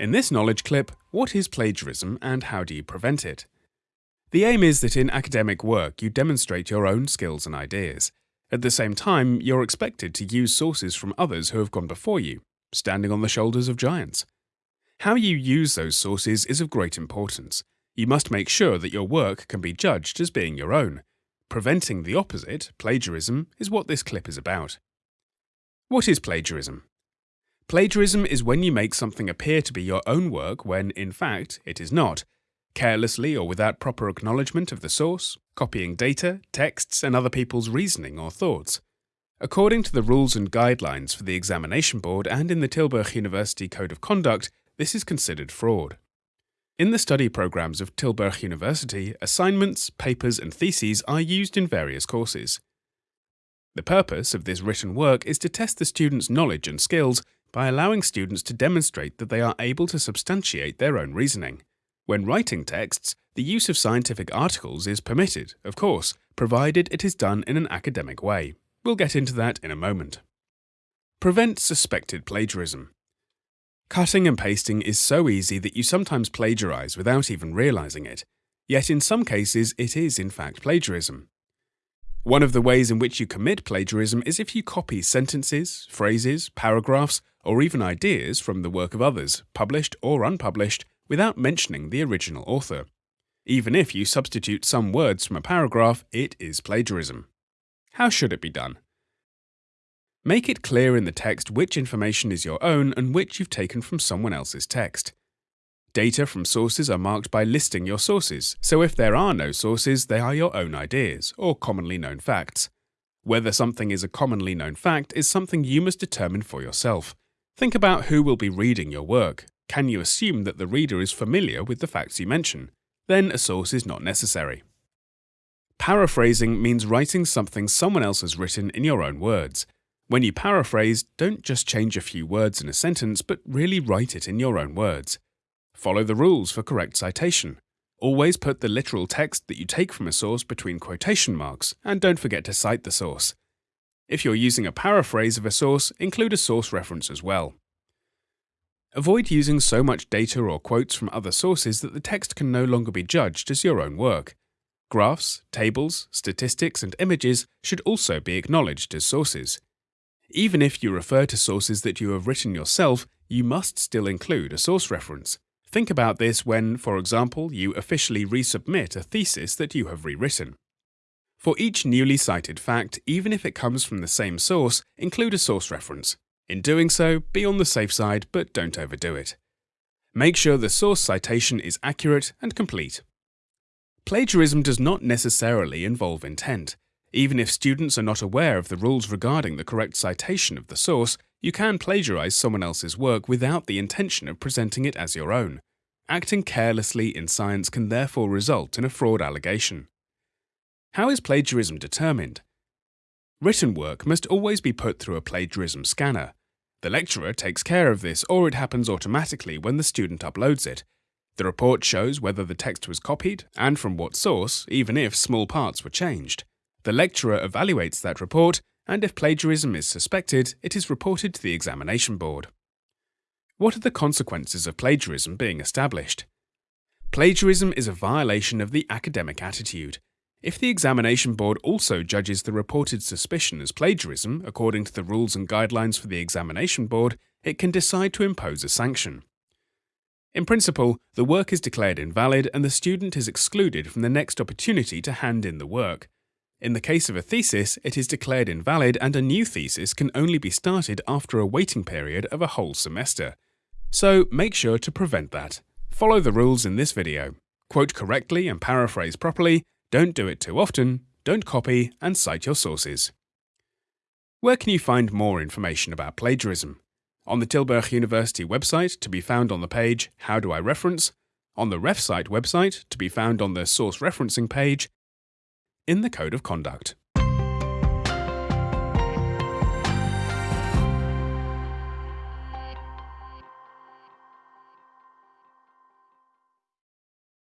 In this knowledge clip, what is plagiarism and how do you prevent it? The aim is that in academic work you demonstrate your own skills and ideas. At the same time, you're expected to use sources from others who have gone before you, standing on the shoulders of giants. How you use those sources is of great importance. You must make sure that your work can be judged as being your own. Preventing the opposite, plagiarism, is what this clip is about. What is plagiarism? Plagiarism is when you make something appear to be your own work when, in fact, it is not, carelessly or without proper acknowledgement of the source, copying data, texts, and other people's reasoning or thoughts. According to the rules and guidelines for the examination board and in the Tilburg University Code of Conduct, this is considered fraud. In the study programs of Tilburg University, assignments, papers, and theses are used in various courses. The purpose of this written work is to test the students' knowledge and skills by allowing students to demonstrate that they are able to substantiate their own reasoning. When writing texts, the use of scientific articles is permitted, of course, provided it is done in an academic way. We'll get into that in a moment. Prevent suspected plagiarism. Cutting and pasting is so easy that you sometimes plagiarize without even realizing it, yet in some cases it is in fact plagiarism. One of the ways in which you commit plagiarism is if you copy sentences, phrases, paragraphs, or even ideas from the work of others, published or unpublished, without mentioning the original author. Even if you substitute some words from a paragraph, it is plagiarism. How should it be done? Make it clear in the text which information is your own and which you've taken from someone else's text. Data from sources are marked by listing your sources, so if there are no sources, they are your own ideas, or commonly known facts. Whether something is a commonly known fact is something you must determine for yourself. Think about who will be reading your work. Can you assume that the reader is familiar with the facts you mention? Then a source is not necessary. Paraphrasing means writing something someone else has written in your own words. When you paraphrase, don't just change a few words in a sentence, but really write it in your own words. Follow the rules for correct citation. Always put the literal text that you take from a source between quotation marks, and don't forget to cite the source. If you're using a paraphrase of a source, include a source reference as well. Avoid using so much data or quotes from other sources that the text can no longer be judged as your own work. Graphs, tables, statistics, and images should also be acknowledged as sources. Even if you refer to sources that you have written yourself, you must still include a source reference. Think about this when, for example, you officially resubmit a thesis that you have rewritten. For each newly cited fact, even if it comes from the same source, include a source reference. In doing so, be on the safe side, but don't overdo it. Make sure the source citation is accurate and complete. Plagiarism does not necessarily involve intent. Even if students are not aware of the rules regarding the correct citation of the source, you can plagiarize someone else's work without the intention of presenting it as your own. Acting carelessly in science can therefore result in a fraud allegation. How is plagiarism determined? Written work must always be put through a plagiarism scanner. The lecturer takes care of this, or it happens automatically when the student uploads it. The report shows whether the text was copied and from what source, even if small parts were changed. The lecturer evaluates that report and if plagiarism is suspected, it is reported to the examination board. What are the consequences of plagiarism being established? Plagiarism is a violation of the academic attitude. If the examination board also judges the reported suspicion as plagiarism according to the rules and guidelines for the examination board, it can decide to impose a sanction. In principle, the work is declared invalid and the student is excluded from the next opportunity to hand in the work, in the case of a thesis, it is declared invalid and a new thesis can only be started after a waiting period of a whole semester. So make sure to prevent that. Follow the rules in this video. Quote correctly and paraphrase properly, don't do it too often, don't copy, and cite your sources. Where can you find more information about plagiarism? On the Tilburg University website to be found on the page How do I reference? On the RefCite website to be found on the source referencing page in the Code of Conduct.